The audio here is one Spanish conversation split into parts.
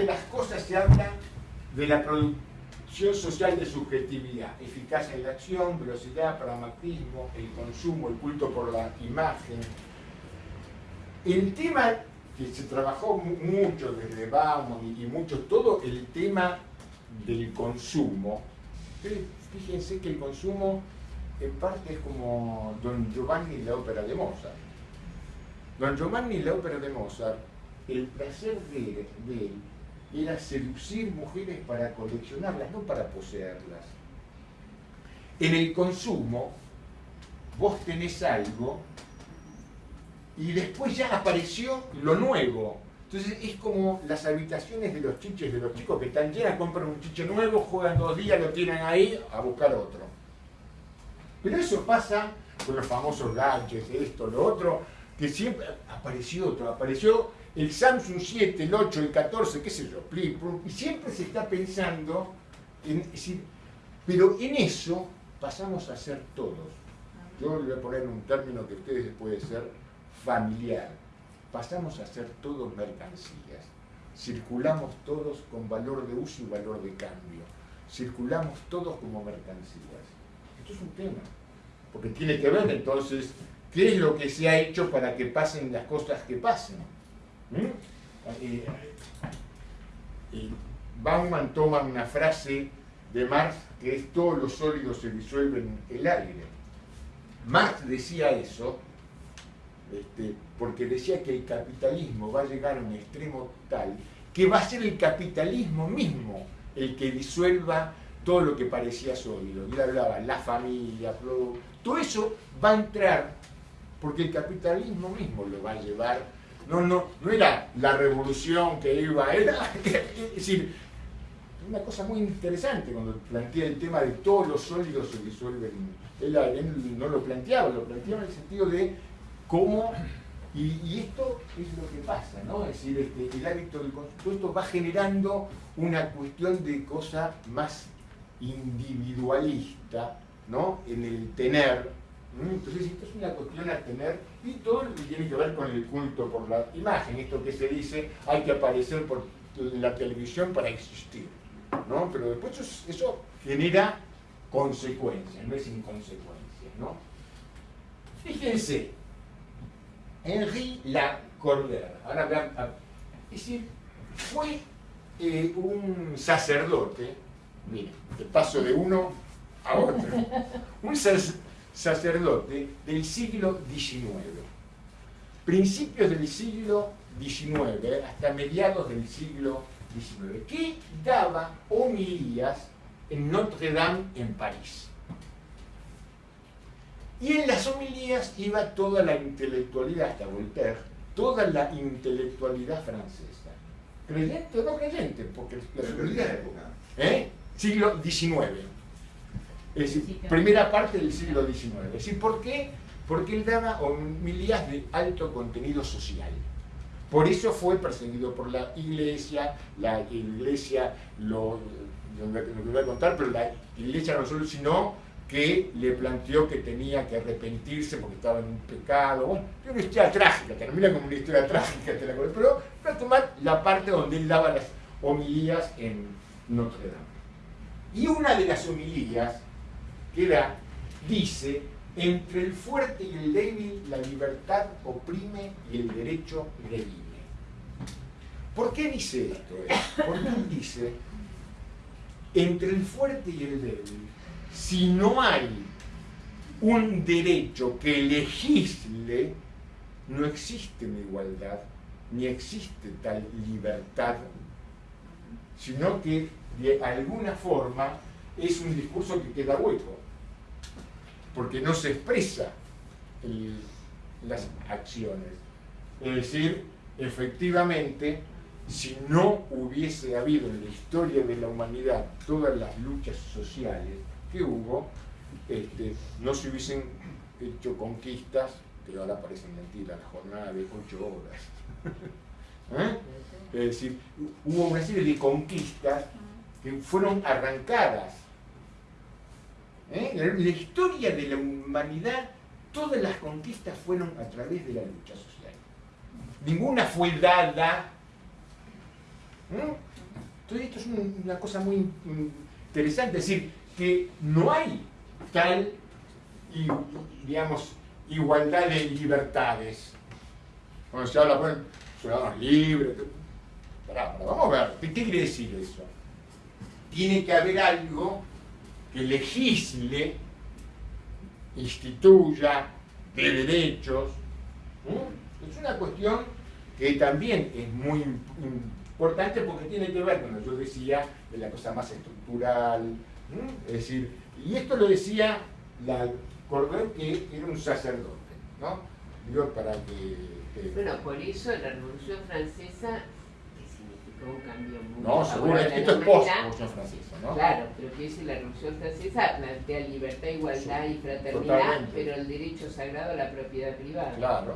de las cosas se habla de la producción social de subjetividad, eficacia en la acción, velocidad, pragmatismo, el consumo, el culto por la imagen. El tema que se trabajó mucho desde Bauman y mucho, todo el tema del consumo. Fíjense que el consumo en parte es como Don Giovanni y la ópera de Mozart. Don Giovanni y la ópera de Mozart, el placer de, de él era seducir mujeres para coleccionarlas, no para poseerlas. En el consumo, vos tenés algo y después ya apareció lo nuevo. Entonces es como las habitaciones de los chiches de los chicos que están llenas, compran un chiche nuevo, juegan dos días, lo tienen ahí a buscar otro. Pero eso pasa con los famosos gadgets, esto, lo otro, que siempre apareció otro, apareció el Samsung 7, el 8, el 14, qué sé yo, y siempre se está pensando en, pero en eso pasamos a ser todos. Yo le voy a poner un término que ustedes puede ser familiar. Pasamos a ser todos mercancías. Circulamos todos con valor de uso y valor de cambio. Circulamos todos como mercancías. Esto es un tema, porque tiene que ver entonces qué es lo que se ha hecho para que pasen las cosas que pasen. ¿Mm? Eh, Bauman toma una frase de Marx que es todos los sólidos se disuelven en el aire. Marx decía eso este, porque decía que el capitalismo va a llegar a un extremo tal que va a ser el capitalismo mismo el que disuelva todo lo que parecía sólido. Y él hablaba, la familia, todo eso va a entrar porque el capitalismo mismo lo va a llevar. No, no, no era la revolución que iba, era, es decir, una cosa muy interesante cuando plantea el tema de todos los sólidos se disuelven. Él, no lo planteaba, lo planteaba en el sentido de cómo, y, esto es lo que pasa, ¿no? Es decir, este, el hábito del consumo va generando una cuestión de cosa más individualista, ¿no? En el tener. Entonces, esto es una cuestión a tener, y todo lo que tiene que ver con el culto por la imagen, esto que se dice, hay que aparecer por la televisión para existir, ¿no? Pero después eso, genera consecuencias, no es inconsecuencia, ¿no? Fíjense, Henri Lacordaire. Ahora vean, es decir, fue eh, un sacerdote, miren, de paso de uno a otro, un sacerdote del siglo XIX, principios del siglo XIX hasta mediados del siglo XIX, que daba homilías en Notre Dame en París. Y en las homilías iba toda la intelectualidad, hasta Voltaire, toda la intelectualidad francesa. ¿Creyente o no creyente? Porque la época. ¿Eh? Siglo XIX. Es decir, primera parte del siglo XIX. Es decir, ¿por qué? Porque él daba homilías de alto contenido social. Por eso fue perseguido por la iglesia, la iglesia, lo, lo, voy a contar, pero la iglesia no solo, sino que le planteó que tenía que arrepentirse porque estaba en un pecado. Bueno, es una historia trágica, termina como una historia trágica, pero para tomar la parte donde él daba las homilías en Notre Dame. Y una de las homilías que da, dice, entre el fuerte y el débil la libertad oprime y el derecho redime. ¿Por qué dice esto? Porque él dice, entre el fuerte y el débil si no hay un derecho que legisle, no existe una igualdad, ni existe tal libertad, sino que de alguna forma es un discurso que queda hueco, porque no se expresa las acciones. Es decir, efectivamente, si no hubiese habido en la historia de la humanidad todas las luchas sociales, que hubo, este, no se hubiesen hecho conquistas, que ahora parecen mentiras, la jornada de ocho horas. ¿Eh? Es decir, hubo una serie de conquistas que fueron arrancadas. ¿Eh? La historia de la humanidad, todas las conquistas fueron a través de la lucha social. Ninguna fue dada. ¿Eh? Entonces esto es una cosa muy interesante, es decir, que no hay tal, digamos, igualdad de libertades. Cuando se habla, bueno, ciudadanos libres, vamos a ver, ¿qué quiere decir eso? Tiene que haber algo que legisle, instituya, de derechos. Es una cuestión que también es muy importante porque tiene que ver, como yo decía, de la cosa más estructural. Es decir, y esto lo decía la Cordel, que era un sacerdote, ¿no? Digo, para que, Bueno, por eso la Revolución Francesa un cambio muy No, seguro, esto es post-Revolución Francesa, ¿no? Claro, pero que dice la Revolución Francesa plantea libertad, igualdad y fraternidad, pero el derecho sagrado a la propiedad privada. Claro.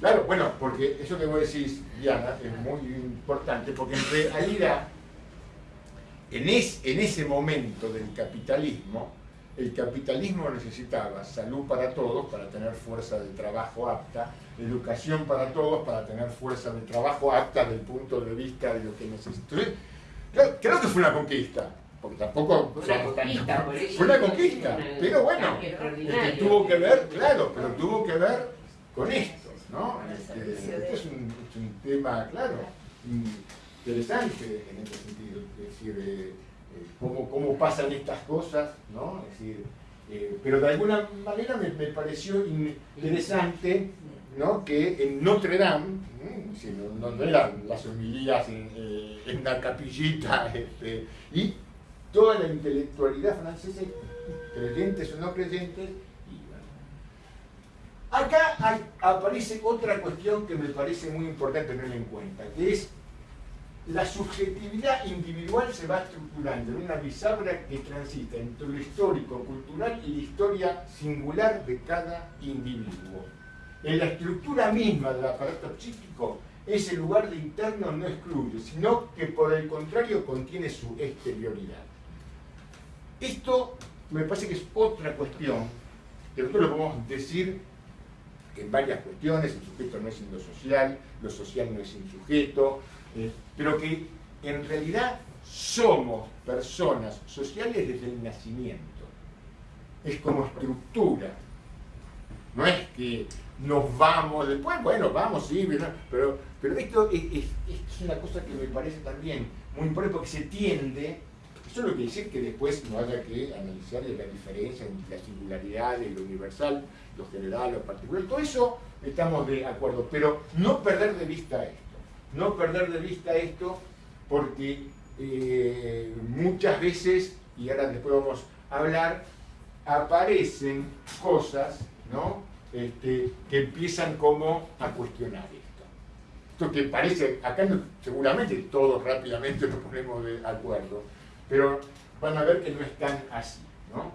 Claro, bueno, porque eso que vos decís, Diana, es muy importante, porque en realidad, en, en ese momento del capitalismo, el capitalismo necesitaba salud para todos para tener fuerza de trabajo apta, educación para todos para tener fuerza de trabajo apta desde el punto de vista de lo que necesita. creo, que fue una conquista, porque tampoco... Fue una conquista, fue una conquista, pero bueno, que tuvo que ver, claro, pero tuvo que ver con esto, ¿no? Este, este es, un, tema, claro, interesante en este sentido, es decir, eh, cómo, pasan estas cosas, ¿no? Decir, eh, pero de alguna manera me, pareció interesante ¿no? que en Notre Dame, no, no, eran las homilías en, eh, la capillita, este, y toda la intelectualidad francesa, creyentes o no creyentes. Acá aparece otra cuestión que me parece muy importante tener en cuenta, que es la subjetividad individual se va estructurando en una bisagra que transita entre lo histórico, cultural y la historia singular de cada individuo. En la estructura misma del aparato psíquico, ese lugar de interno no excluye, sino que por el contrario contiene su exterioridad. Esto me parece que es otra cuestión, que nosotros lo podemos decir en varias cuestiones, el sujeto no es sin lo social, no es sin sujeto, eh, pero que en realidad somos personas sociales desde el nacimiento. Es como estructura. No es que nos vamos después, bueno, vamos, sí, pero, pero esto es, una cosa que me parece también muy importante porque se tiende, eso no quiere decir que después no haya que analizar la diferencia entre la singularidad, lo universal, lo general, lo particular, todo eso estamos de acuerdo, pero no perder de vista esto no perder de vista esto porque eh, muchas veces, y ahora después vamos a hablar, aparecen cosas ¿no? Este, que empiezan como a cuestionar esto. Esto que parece, acá seguramente todos rápidamente nos ponemos de acuerdo, pero van a ver que no es tan así. ¿no?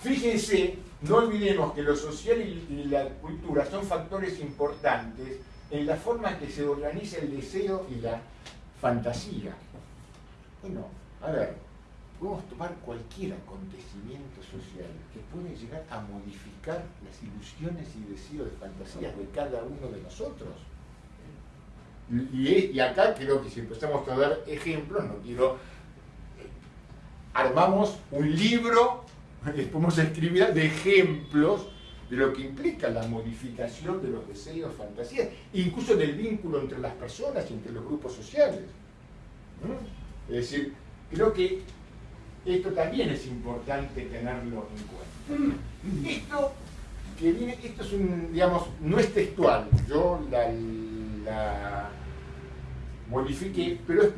Fíjense, no olvidemos que lo social y la cultura son factores importantes en la forma que se organiza el deseo y la fantasía. Bueno, a ver, podemos tomar cualquier acontecimiento social que puede llegar a modificar las ilusiones y deseos de fantasía de cada uno de nosotros. Y, acá creo que si empezamos a dar ejemplos, no quiero... Eh, armamos un libro, podemos escribir de ejemplos de lo que implica la modificación de los deseos, fantasías, incluso del vínculo entre las personas y entre los grupos sociales. Es decir, creo que esto también es importante tenerlo en cuenta. Esto que viene, esto es un, digamos, no es textual, yo la, la modifiqué, pero es